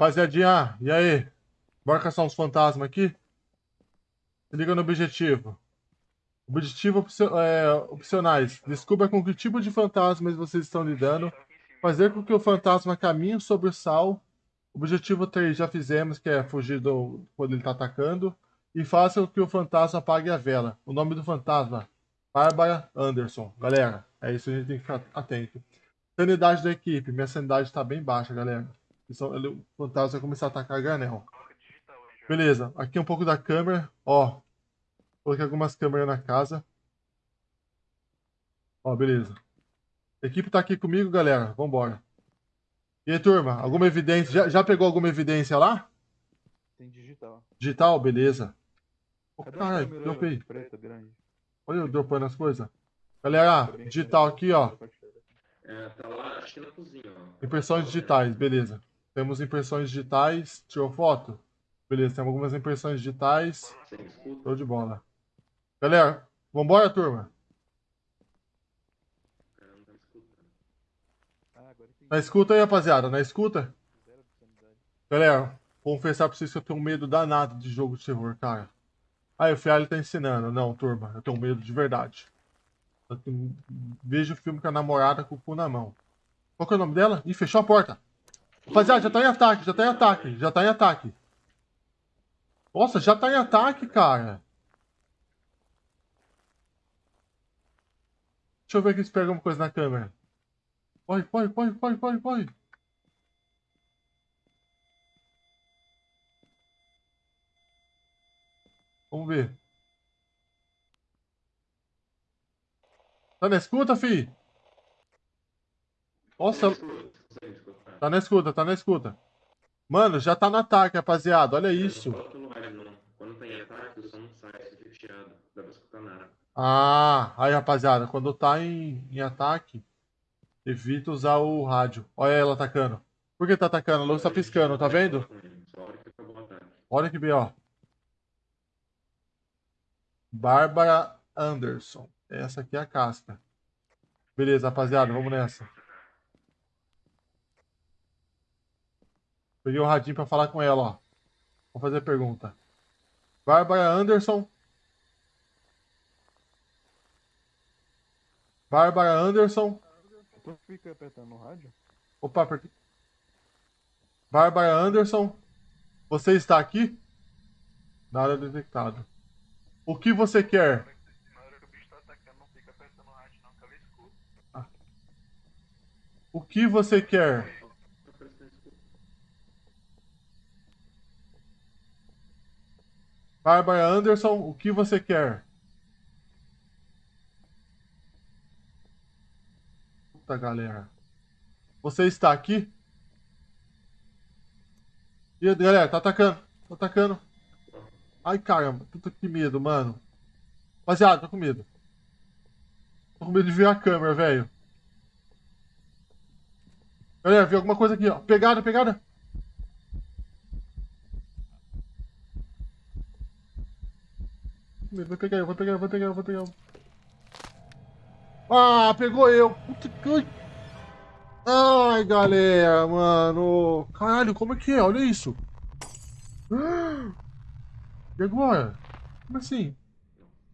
Rapaziadinha, e aí? Bora caçar uns fantasmas aqui? Se liga no objetivo. Objetivo é, opcionais. Descubra com que tipo de fantasmas vocês estão lidando. Fazer com que o fantasma caminhe sobre o sal. Objetivo 3 já fizemos, que é fugir do, quando ele está atacando. E faça com que o fantasma apague a vela. O nome do fantasma, Bárbara Anderson. Galera, é isso, a gente tem que ficar atento. Sanidade da equipe. Minha sanidade está bem baixa, galera. O fantasma vai começar a atacar granel. Beleza, aqui um pouco da câmera. Ó, coloquei algumas câmeras na casa. Ó, beleza. A equipe tá aqui comigo, galera. Vambora. E aí, turma, alguma evidência? Já, já pegou alguma evidência lá? Tem digital. Digital, beleza. Oh, caralho, dropei. Preta, grande. Olha eu dropando as coisas. Galera, digital aqui, ó. É, tá lá, acho que na cozinha, ó. Impressões digitais, beleza. Temos impressões digitais. Tirou foto? Beleza, temos algumas impressões digitais. Show de bola. Galera, vambora, turma? Na escuta aí, rapaziada, na escuta. Galera, confessar pra vocês que eu tenho medo danado de jogo de terror, cara. Aí, o Fialho tá ensinando. Não, turma, eu tenho medo de verdade. Eu tenho... Vejo o filme com a namorada com o cu na mão. Qual que é o nome dela? Ih, fechou a porta. Rapaziada, já tá em ataque, já tá em ataque, já tá em ataque. Nossa, já tá em ataque, cara. Deixa eu ver aqui se pega alguma coisa na câmera. Corre, corre, corre, corre, corre, corre. Vamos ver. Tá na escuta, fi? Nossa. Tá na escuta, tá na escuta. Mano, já tá no ataque, rapaziada. Olha isso. Quando tá em ataque, o som não sai, você fica chiado. Dá pra escutar nada. Ah, aí, rapaziada. Quando tá em, em ataque, evita usar o rádio. Olha ela atacando. Por que tá atacando? A luz tá piscando, tá vendo? Olha que bem, ó. Bárbara Anderson. Essa aqui é a casca. Beleza, rapaziada, vamos nessa. Peguei o radinho pra falar com ela, ó. Vou fazer a pergunta. Bárbara Anderson. Bárbara Anderson. Tu fica apertando o rádio? Opa, porque... Bárbara Anderson. Você está aqui? Nada detectado. O que você quer? O que você quer? Bárbara Anderson, o que você quer? Puta galera. Você está aqui? E galera, tá atacando. Tá atacando. Ai caramba, puta que medo, mano. Rapaziada, tô com medo. Tô com medo de ver a câmera, velho. Galera, vi alguma coisa aqui, ó. Pegada, pegada. Vai pegar eu, vai pegar eu, vai pegar eu, vai pegar eu. Ah, pegou eu. Ai, galera, mano. Caralho, como é que é? Olha isso. E agora? Como assim?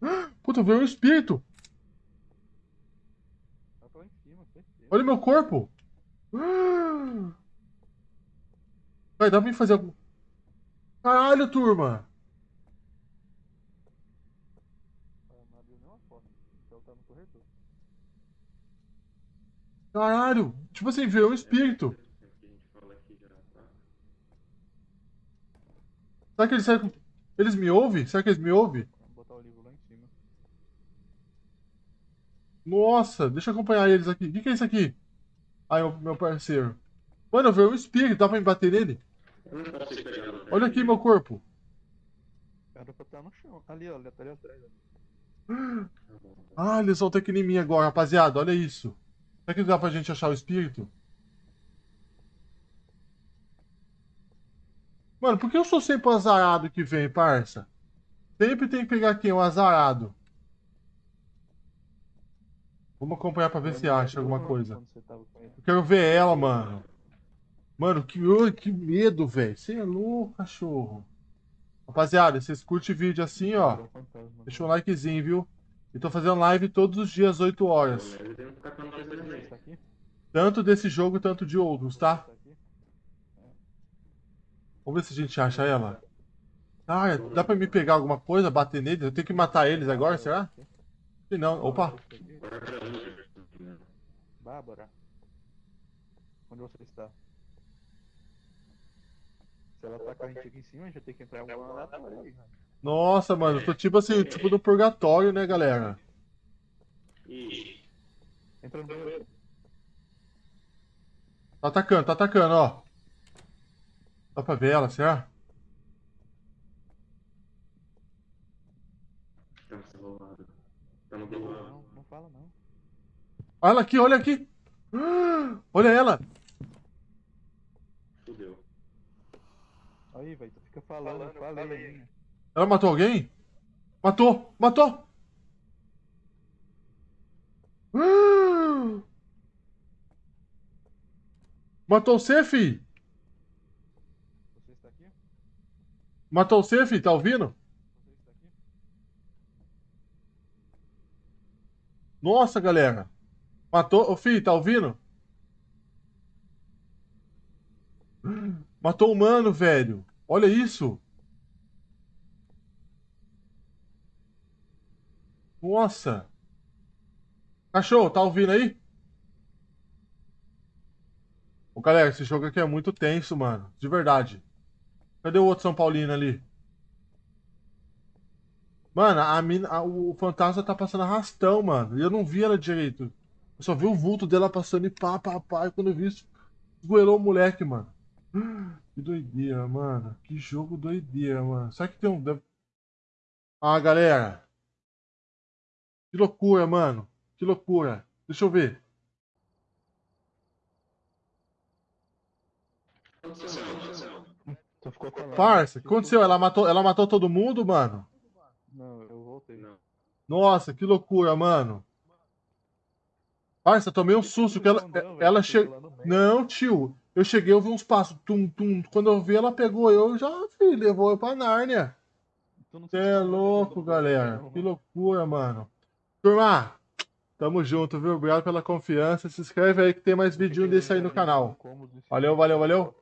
Puta, veio um espírito. Olha meu corpo. Vai, dá pra mim fazer algum... Caralho, turma. Caralho! Tipo assim, veio um espírito. Será que eles, eles me ouvem? Será que eles me ouvem? Vou botar o livro lá em cima. Nossa, deixa eu acompanhar eles aqui. O que, que é isso aqui? Ai, meu, meu parceiro. Mano, veio um espírito, dá pra me bater nele? Olha aqui meu corpo. Era pra estar no chão. Ali, ó, tá ali atrás. Ah, eles vão ter que ir em mim agora, rapaziada. Olha isso. Será que dá pra gente achar o espírito? Mano, por que eu sou sempre o azarado que vem, parça? Sempre tem que pegar quem? O azarado. Vamos acompanhar pra ver se acha alguma coisa. Eu quero ver ela, mano. Mano, que, que medo, velho. Você é louco, cachorro. Rapaziada, vocês curtem vídeo assim, ó. Deixa um likezinho, viu? Eu tô fazendo live todos os dias, 8 horas. Tanto desse jogo, tanto de outros, tá? Vamos ver se a gente acha ela. Ah, é- dá pra me pegar alguma coisa, bater neles? Eu tenho que matar eles agora, será? Se não, opa. Bárbara. Onde você está? Se ela tá com a gente aqui em cima, a gente vai ter que entrar em algum aí. cara. Nossa, mano, eu tô tipo assim, tipo no purgatório, né, galera? Ih, Entra no banheiro. Tá atacando, tá atacando, ó. Dá pra ver ela, será? tá. Tá no do. Não, não fala não. Olha ela aqui, olha aqui. Ah, Olha ela. Aí, velho, tu fica falando, eu falei. hein? Ela matou alguém? Matou, matou. Ah! Matou você, fi? Você está aqui? Matou você, fi? Tá ouvindo? Você está aqui? Nossa, galera. Matou. Ô, fi, tá ouvindo? Matou o humano, velho. Olha isso. Nossa. Cachorro, tá ouvindo aí? Ô, galera, esse jogo aqui é muito tenso, mano. De verdade. Cadê o outro São Paulino ali? Mano, a mina, a- o fantasma tá passando arrastão, mano. E eu não vi ela direito. Eu só vi o vulto dela passando e pá, pá, pá. E quando eu vi isso, esgoelou o moleque, mano. Que doideira, mano. Que jogo doideira, mano. Será que tem um. Ah, galera. Que loucura, mano. Que loucura. Deixa eu ver. Parça, o que aconteceu? Ela matou, ela matou todo mundo, mano? Não, eu voltei. Não. Nossa, que loucura, mano. Parça, tomei um susto que ela, ela chegou. Não, tio. Eu cheguei, eu vi uns passos. Tum, tum. Quando eu vi, ela pegou eu já, filho, levou eu pra Nárnia. Você é louco, galera. Que loucura, mano. Turma, tamo junto, viu? Obrigado pela confiança. Se inscreve aí que tem mais vídeo desse aí no canal. Valeu, valeu, valeu.